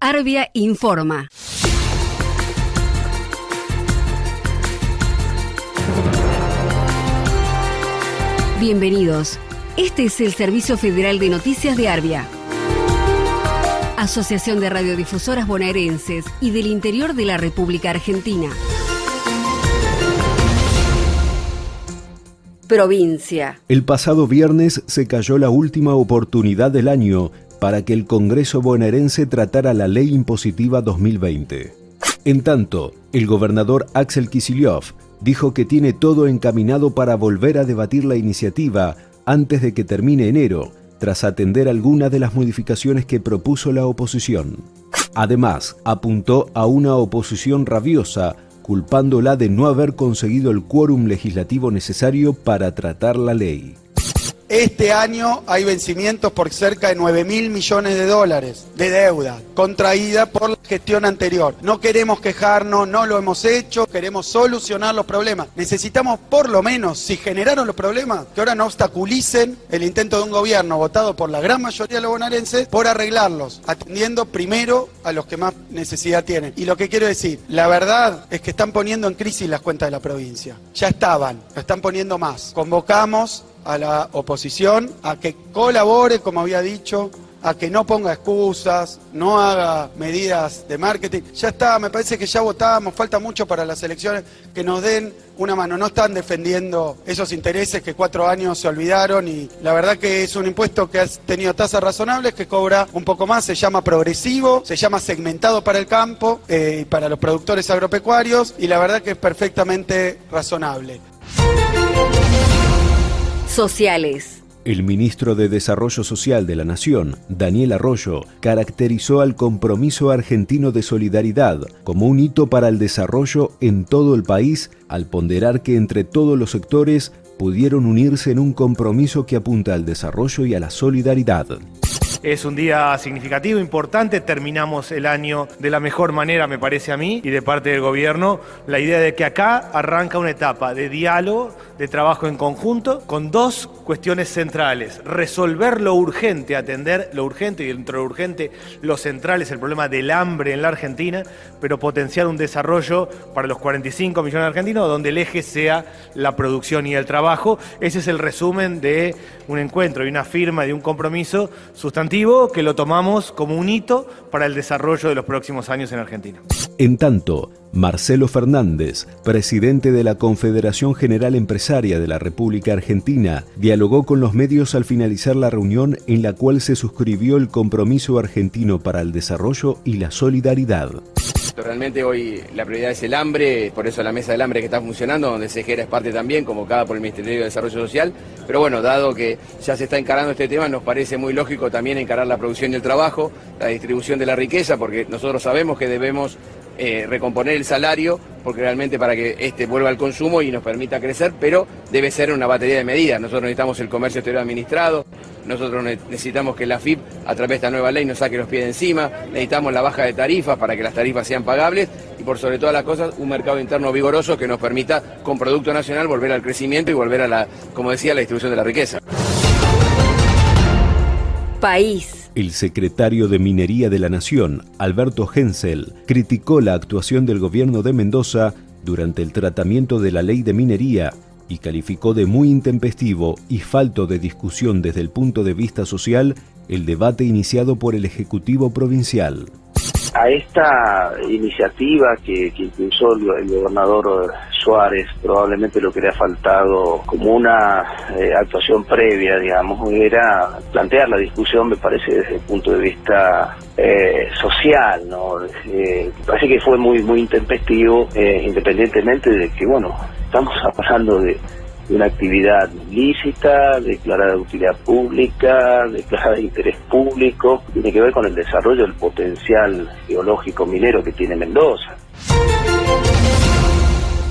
Arbia informa. Bienvenidos. Este es el Servicio Federal de Noticias de Arbia. Asociación de Radiodifusoras Bonaerenses y del Interior de la República Argentina. Provincia. El pasado viernes se cayó la última oportunidad del año para que el Congreso bonaerense tratara la Ley Impositiva 2020. En tanto, el gobernador Axel Kicillof dijo que tiene todo encaminado para volver a debatir la iniciativa antes de que termine enero, tras atender algunas de las modificaciones que propuso la oposición. Además, apuntó a una oposición rabiosa, culpándola de no haber conseguido el quórum legislativo necesario para tratar la ley. Este año hay vencimientos por cerca de 9 mil millones de dólares de deuda contraída por la gestión anterior. No queremos quejarnos, no lo hemos hecho, queremos solucionar los problemas. Necesitamos por lo menos, si generaron los problemas, que ahora no obstaculicen el intento de un gobierno votado por la gran mayoría de los bonaerenses por arreglarlos, atendiendo primero a los que más necesidad tienen. Y lo que quiero decir, la verdad es que están poniendo en crisis las cuentas de la provincia. Ya estaban, lo están poniendo más. Convocamos a la oposición a que colabore, como había dicho, a que no ponga excusas, no haga medidas de marketing. Ya está, me parece que ya votamos, falta mucho para las elecciones, que nos den una mano. No están defendiendo esos intereses que cuatro años se olvidaron y la verdad que es un impuesto que ha tenido tasas razonables, que cobra un poco más, se llama progresivo, se llama segmentado para el campo eh, y para los productores agropecuarios y la verdad que es perfectamente razonable El ministro de Desarrollo Social de la Nación, Daniel Arroyo, caracterizó al compromiso argentino de solidaridad como un hito para el desarrollo en todo el país al ponderar que entre todos los sectores pudieron unirse en un compromiso que apunta al desarrollo y a la solidaridad. Es un día significativo, importante. Terminamos el año de la mejor manera, me parece a mí, y de parte del gobierno, la idea de que acá arranca una etapa de diálogo, de trabajo en conjunto, con dos cuestiones centrales. Resolver lo urgente, atender lo urgente, y dentro de lo urgente, lo central es el problema del hambre en la Argentina, pero potenciar un desarrollo para los 45 millones de argentinos, donde el eje sea la producción y el trabajo. Ese es el resumen de un encuentro y una firma de un compromiso que lo tomamos como un hito para el desarrollo de los próximos años en Argentina. En tanto, Marcelo Fernández, presidente de la Confederación General Empresaria de la República Argentina, dialogó con los medios al finalizar la reunión en la cual se suscribió el compromiso argentino para el desarrollo y la solidaridad. Realmente hoy la prioridad es el hambre, por eso la mesa del hambre que está funcionando, donde Sejera es parte también, convocada por el Ministerio de Desarrollo Social. Pero bueno, dado que ya se está encarando este tema, nos parece muy lógico también encarar la producción y el trabajo, la distribución de la riqueza, porque nosotros sabemos que debemos eh, recomponer el salario, porque realmente para que este vuelva al consumo y nos permita crecer, pero debe ser una batería de medidas. Nosotros necesitamos el comercio exterior administrado, nosotros necesitamos que la FIP, a través de esta nueva ley, nos saque los pies de encima, necesitamos la baja de tarifas para que las tarifas sean pagables y por sobre todas las cosas un mercado interno vigoroso que nos permita con Producto Nacional volver al crecimiento y volver a la, como decía, la distribución de la riqueza. País. El secretario de Minería de la Nación, Alberto Hensel, criticó la actuación del gobierno de Mendoza durante el tratamiento de la ley de minería y calificó de muy intempestivo y falto de discusión desde el punto de vista social el debate iniciado por el Ejecutivo Provincial a esta iniciativa que, que impulsó el, gobernador Suárez, probablemente lo que le ha faltado como una eh, actuación previa, digamos, era plantear la discusión, me parece, desde el punto de vista eh, social, ¿no? Eh, parece que fue muy, muy intempestivo, independientemente de que, bueno, estamos hablando de una actividad lícita, declarada de utilidad pública, declarada de interés público, tiene que ver con el desarrollo del potencial geológico minero que tiene Mendoza.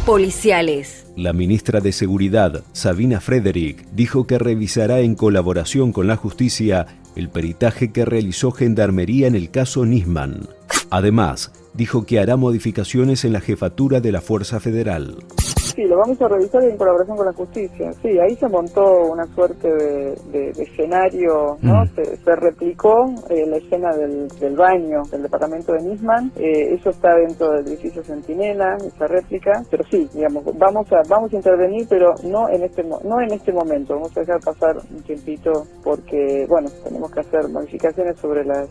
Policiales. La ministra de Seguridad, Sabina Frederick, dijo que revisará en colaboración con la justicia el peritaje que realizó Gendarmería en el caso Nisman. Además, dijo que hará modificaciones en la jefatura de la Fuerza Federal. Sí, lo vamos a revisar en colaboración con la justicia. Sí, ahí se montó una suerte de, escenario, ¿no? Mm. Se, replicó eh, la escena del, baño del departamento de Nisman. Eh, eso está dentro del edificio Centinela, esa réplica. Pero sí, digamos, vamos a vamos a intervenir, pero no en este no en este momento. Vamos a dejar pasar un tiempito porque, bueno, tenemos que hacer modificaciones sobre las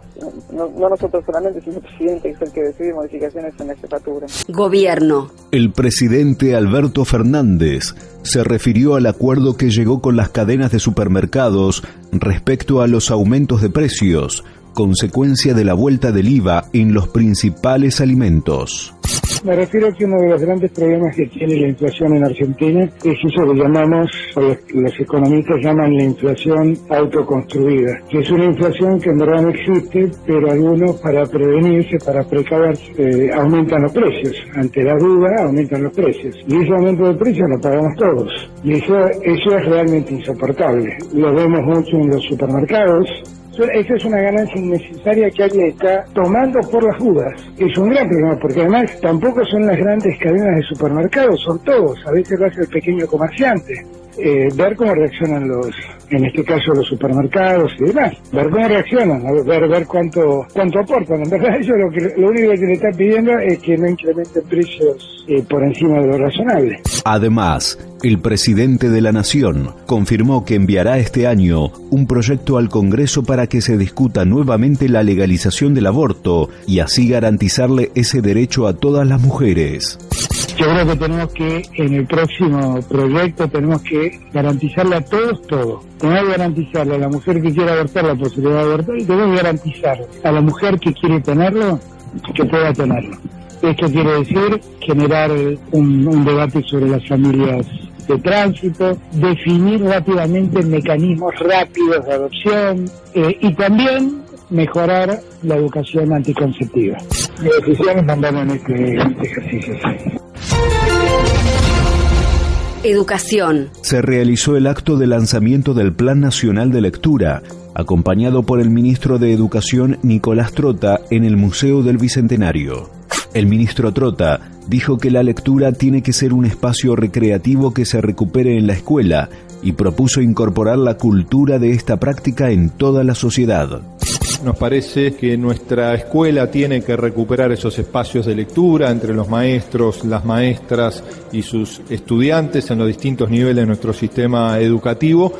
no, no nosotros solamente, sino el presidente que es el que decide modificaciones en la jefatura. Gobierno. El presidente Alberto Fernández se refirió al acuerdo que llegó con las cadenas de supermercados respecto a los aumentos de precios, consecuencia de la vuelta del IVA en los principales alimentos. Me refiero a que uno de los grandes problemas que tiene la inflación en Argentina es eso que llamamos, o los, economistas llaman la inflación autoconstruida, que es una inflación que en verdad no existe, pero algunos para prevenirse, para precaverse, eh, aumentan los precios. Ante la duda, aumentan los precios. Y ese aumento de precios lo pagamos todos. Y eso, eso es realmente insoportable. Lo vemos mucho en los supermercados, esa es una ganancia innecesaria que alguien está tomando por las dudas. Es un gran problema, porque además tampoco son las grandes cadenas de supermercados, son todos. A veces lo hace el pequeño comerciante. Eh, ver cómo reaccionan los, en este caso los supermercados y demás, ver cómo reaccionan, ver, ver cuánto, cuánto aportan. En verdad ellos lo, que, lo único que le están pidiendo es que no incrementen precios eh, por encima de lo razonable. Además, el presidente de la Nación confirmó que enviará este año un proyecto al Congreso para que se discuta nuevamente la legalización del aborto y así garantizarle ese derecho a todas las mujeres. Yo creo que tenemos que, en el próximo proyecto, tenemos que garantizarle a todos todo. Tenemos que garantizarle a la mujer que quiera abortar la posibilidad de abortar y tenemos que garantizar a la mujer que quiere tenerlo que pueda tenerlo. Esto quiere decir generar un, debate sobre las familias de tránsito, definir rápidamente mecanismos rápidos de adopción eh, y también mejorar la educación anticonceptiva. Mis decisiones mandaron en este, este ejercicio. Se realizó el acto de lanzamiento del Plan Nacional de Lectura, acompañado por el ministro de Educación Nicolás Trota en el Museo del Bicentenario. El ministro Trota dijo que la lectura tiene que ser un espacio recreativo que se recupere en la escuela y propuso incorporar la cultura de esta práctica en toda la sociedad. Nos parece que nuestra escuela tiene que recuperar esos espacios de lectura entre los maestros, las maestras y sus estudiantes en los distintos niveles de nuestro sistema educativo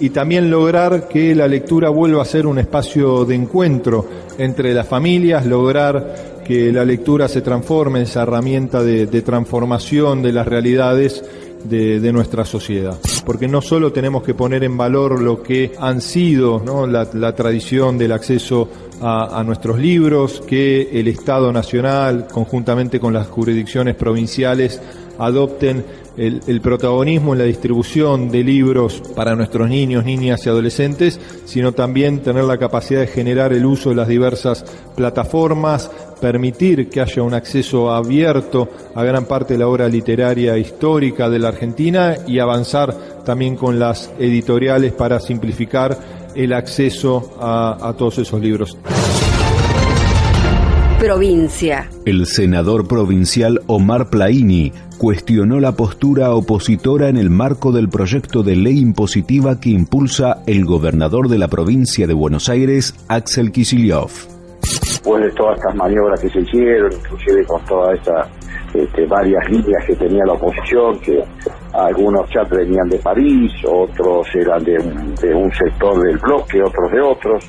y también lograr que la lectura vuelva a ser un espacio de encuentro entre las familias, lograr que la lectura se transforme en esa herramienta de, transformación de las realidades de, nuestra sociedad. Porque no solo tenemos que poner en valor lo que han sido la, tradición del acceso a, nuestros libros, que el Estado Nacional, conjuntamente con las jurisdicciones provinciales, adopten el, protagonismo en la distribución de libros para nuestros niños, niñas y adolescentes, sino también tener la capacidad de generar el uso de las diversas plataformas, permitir que haya un acceso abierto a gran parte de la obra literaria histórica de la Argentina y avanzar también con las editoriales para simplificar el acceso a, a todos esos libros provincia. El senador provincial Omar Plaini cuestionó la postura opositora en el marco del proyecto de ley impositiva que impulsa el gobernador de la provincia de Buenos Aires, Axel Kicillof. Después de todas estas maniobras que se hicieron, inclusive con todas estas este, varias líneas que tenía la oposición, que algunos ya venían de París, otros eran de un sector del bloque, otros de otros,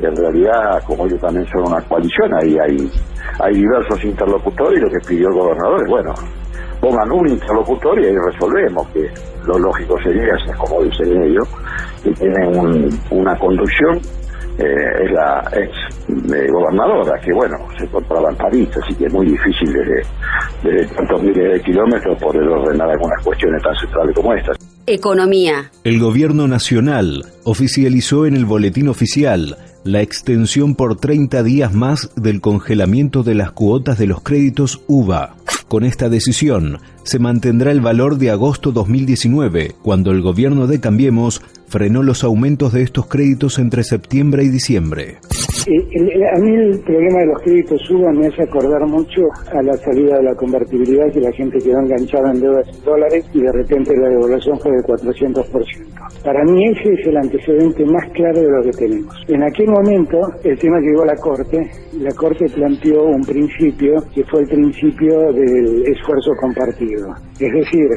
en realidad, como ellos también son una coalición, ahí hay, hay diversos interlocutores y lo que pidió el gobernador es, bueno, pongan un interlocutor y ahí resolvemos, que lo lógico sería, como dicen ellos, que tienen una conducción, eh, es la ex eh, gobernadora, que bueno, se encontraba en París, así que es muy difícil desde, desde tantos miles de kilómetros poder ordenar algunas cuestiones tan centrales como estas. Economía. El gobierno nacional oficializó en el boletín oficial la extensión por 30 días más del congelamiento de las cuotas de los créditos UVA. Con esta decisión, se mantendrá el valor de agosto 2019, cuando el gobierno de Cambiemos frenó los aumentos de estos créditos entre septiembre y diciembre. Eh, a mí el problema de los créditos suba me hace acordar mucho a la salida de la convertibilidad que la gente quedó enganchada en deudas en dólares y de repente la devaluación fue del 400%. Para mí ese es el antecedente más claro de lo que tenemos. En aquel momento el tema llegó a la Corte la Corte planteó un principio que fue el principio del esfuerzo compartido. Es decir,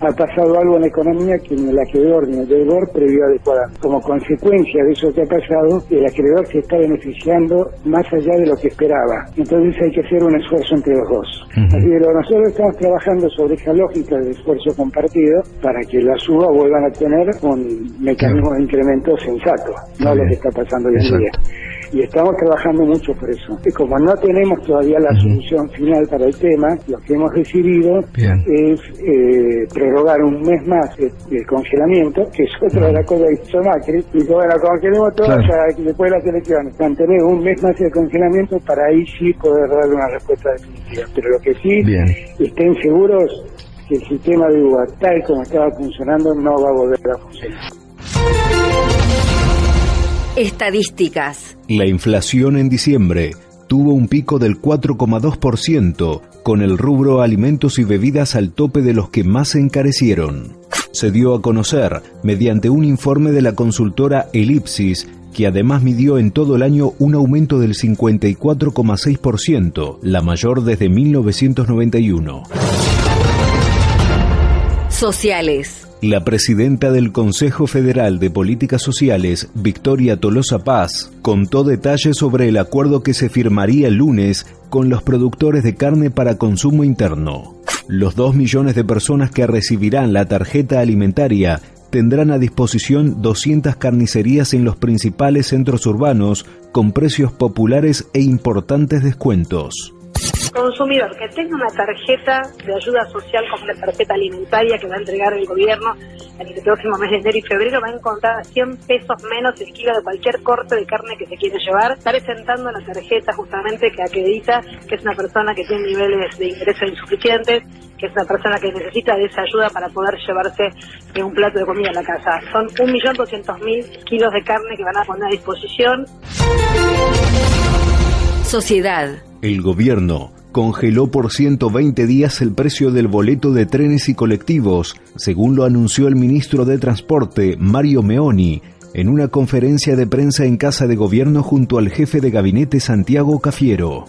ha pasado algo en la economía que ni el acreedor ni el deudor previó adecuadamente. Como consecuencia de eso que ha pasado, el acreedor se está beneficiando más allá de lo que esperaba. Entonces hay que hacer un esfuerzo entre los dos. Así que nosotros estamos trabajando sobre esa lógica del esfuerzo compartido para que la suba vuelvan a tener un mecanismo de incremento sensato, no lo que está pasando hoy en día y estamos trabajando mucho por eso. Y como no tenemos todavía la solución final para el tema, lo que hemos decidido es eh, prorrogar un mes más el, congelamiento, que es otra de las cosas que hizo Macri, y bueno, congelemos todo después de las elecciones, mantener un mes más el congelamiento para ahí sí poder dar una respuesta definitiva. Pero lo que sí, estén seguros que el sistema de UBA, tal como estaba funcionando, no va a volver a funcionar. Estadísticas. La inflación en diciembre tuvo un pico del 4,2%, con el rubro alimentos y bebidas al tope de los que más se encarecieron. Se dio a conocer mediante un informe de la consultora Elipsis que además midió en todo el año un aumento del 54,6%, la mayor desde 1991. Sociales. La presidenta del Consejo Federal de Políticas Sociales, Victoria Tolosa Paz, contó detalles sobre el acuerdo que se firmaría el lunes con los productores de carne para consumo interno. Los dos millones de personas que recibirán la tarjeta alimentaria tendrán a disposición 200 carnicerías en los principales centros urbanos con precios populares e importantes descuentos consumidor que tenga una tarjeta de ayuda social como la tarjeta alimentaria que va a entregar el gobierno en el próximo mes de enero y febrero va a encontrar 100 pesos menos el kilo de cualquier corte de carne que se quiere llevar. Está presentando la tarjeta justamente que acredita que es una persona que tiene niveles de ingresos insuficientes, que es una persona que necesita de esa ayuda para poder llevarse un plato de comida a la casa. Son 1.200.000 kilos de carne que van a poner a disposición. Sociedad. El gobierno congeló por 120 días el precio del boleto de trenes y colectivos, según lo anunció el ministro de Transporte, Mario Meoni, en una conferencia de prensa en Casa de Gobierno junto al jefe de gabinete Santiago Cafiero.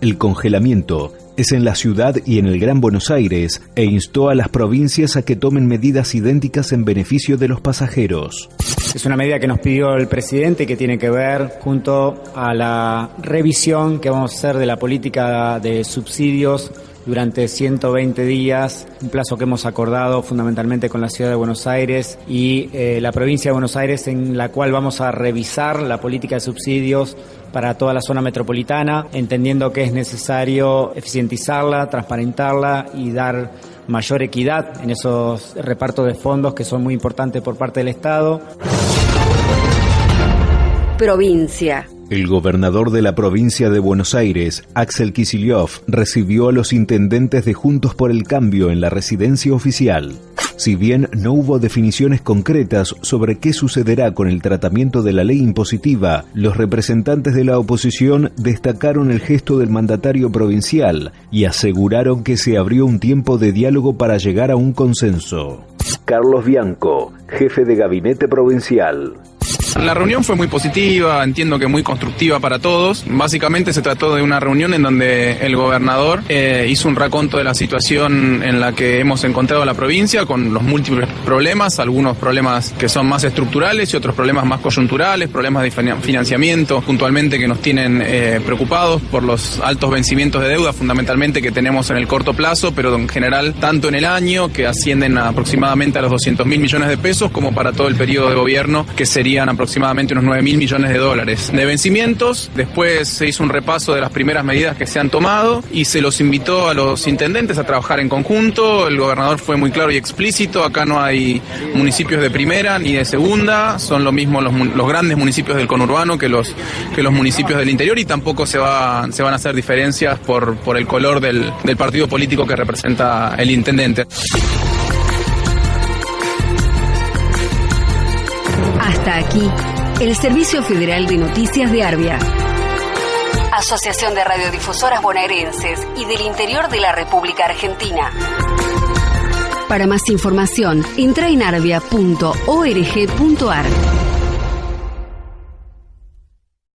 El congelamiento es en la ciudad y en el Gran Buenos Aires e instó a las provincias a que tomen medidas idénticas en beneficio de los pasajeros. Es una medida que nos pidió el presidente que tiene que ver junto a la revisión que vamos a hacer de la política de subsidios durante 120 días, un plazo que hemos acordado fundamentalmente con la ciudad de Buenos Aires y eh, la provincia de Buenos Aires en la cual vamos a revisar la política de subsidios para toda la zona metropolitana, entendiendo que es necesario eficientizarla, transparentarla y dar mayor equidad en esos repartos de fondos que son muy importantes por parte del Estado. Provincia. El gobernador de la provincia de Buenos Aires, Axel Kicillof, recibió a los intendentes de Juntos por el Cambio en la residencia oficial. Si bien no hubo definiciones concretas sobre qué sucederá con el tratamiento de la ley impositiva, los representantes de la oposición destacaron el gesto del mandatario provincial y aseguraron que se abrió un tiempo de diálogo para llegar a un consenso. Carlos Bianco, jefe de gabinete provincial. La reunión fue muy positiva, entiendo que muy constructiva para todos. Básicamente se trató de una reunión en donde el gobernador eh, hizo un raconto de la situación en la que hemos encontrado la provincia con los múltiples problemas, algunos problemas que son más estructurales y otros problemas más coyunturales, problemas de financiamiento puntualmente que nos tienen eh, preocupados por los altos vencimientos de deuda fundamentalmente que tenemos en el corto plazo, pero en general tanto en el año que ascienden aproximadamente a los 200 mil millones de pesos como para todo el periodo de gobierno que serían aproximadamente unos 9 mil millones de dólares de vencimientos. Después se hizo un repaso de las primeras medidas que se han tomado y se los invitó a los intendentes a trabajar en conjunto. El gobernador fue muy claro y explícito. Acá no hay municipios de primera ni de segunda. Son lo mismo los, grandes municipios del conurbano que los, que los municipios del interior y tampoco se, va, se van a hacer diferencias por, por el color del, del partido político que representa el intendente. Hasta aquí, el Servicio Federal de Noticias de Arbia. Asociación de Radiodifusoras Bonaerenses y del Interior de la República Argentina. Para más información, entra en arbia.org.ar.